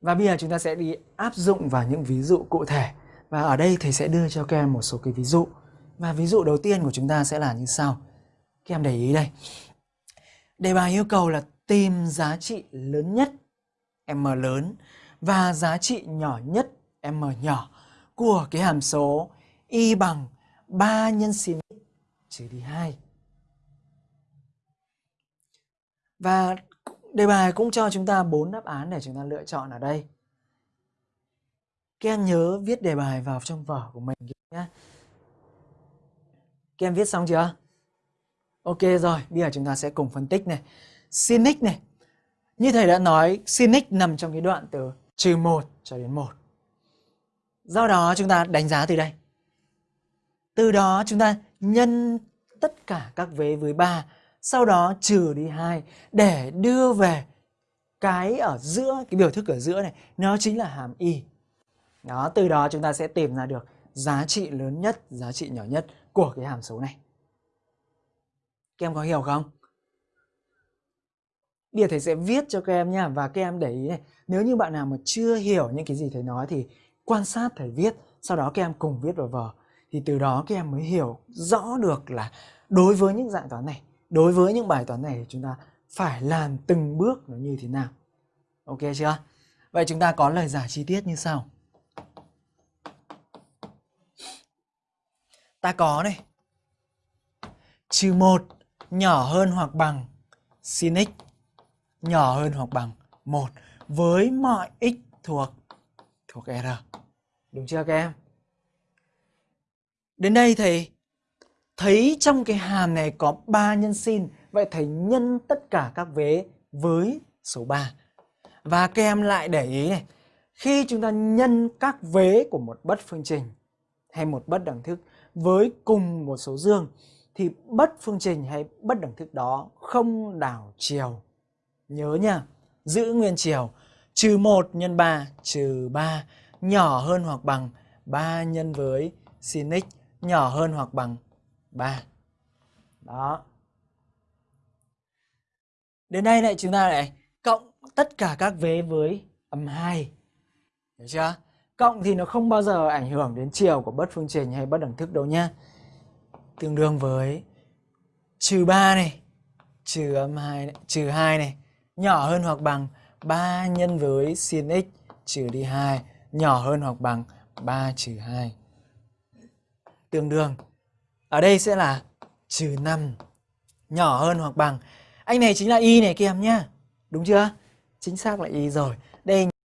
Và bây giờ chúng ta sẽ đi áp dụng vào những ví dụ cụ thể. Và ở đây thầy sẽ đưa cho các em một số cái ví dụ. Và ví dụ đầu tiên của chúng ta sẽ là như sau. Các em để ý đây. Đề bài yêu cầu là tìm giá trị lớn nhất, m lớn, và giá trị nhỏ nhất, m nhỏ, của cái hàm số y bằng 3 nhân sin x trừ đi 2. Và đề bài cũng cho chúng ta bốn đáp án để chúng ta lựa chọn ở đây. Các em nhớ viết đề bài vào trong vở của mình nhé. Các em viết xong chưa? Ok rồi, bây giờ chúng ta sẽ cùng phân tích này. Sin x này. Như thầy đã nói, sin x nằm trong cái đoạn từ trừ 1 cho đến 1. Do đó chúng ta đánh giá từ đây. Từ đó chúng ta nhân tất cả các vế với 3, sau đó trừ đi 2 để đưa về cái ở giữa, cái biểu thức ở giữa này, nó chính là hàm y. Đó, từ đó chúng ta sẽ tìm ra được giá trị lớn nhất, giá trị nhỏ nhất của cái hàm số này. Các em có hiểu không? Bây giờ thầy sẽ viết cho các em nha và các em để ý này, nếu như bạn nào mà chưa hiểu những cái gì thầy nói thì quan sát thầy viết, sau đó các em cùng viết vào vở thì từ đó các em mới hiểu rõ được là đối với những dạng toán này, đối với những bài toán này chúng ta phải làm từng bước nó như thế nào. Ok chưa? Vậy chúng ta có lời giải chi tiết như sau. Ta có này. Trừ 1 nhỏ hơn hoặc bằng sin x, nhỏ hơn hoặc bằng 1 với mọi x thuộc thuộc R. Đúng chưa các em? Đến đây thầy thấy trong cái hàm này có 3 nhân sin, vậy thầy nhân tất cả các vế với số 3. Và các em lại để ý này, khi chúng ta nhân các vế của một bất phương trình hay một bất đẳng thức với cùng một số dương thì bất phương trình hay bất đẳng thức đó không đảo chiều. Nhớ nha, giữ nguyên chiều. Trừ 1 nhân 3 trừ 3 nhỏ hơn hoặc bằng 3 nhân với sin x nhỏ hơn hoặc bằng 3. Đó. Đến đây lại chúng ta lại cộng tất cả các vế với âm 2. Hiểu chưa? Cộng thì nó không bao giờ ảnh hưởng đến chiều của bất phương trình hay bất đẳng thức đâu nhá. Tương đương với trừ 3 này, trừ âm 2 này, trừ 2 này, nhỏ hơn hoặc bằng 3 nhân với sin x trừ đi 2, nhỏ hơn hoặc bằng 3 trừ 2 tương đương. Ở đây sẽ là trừ 5 nhỏ hơn hoặc bằng. Anh này chính là y này các em nhá. Đúng chưa? Chính xác là y rồi. Đây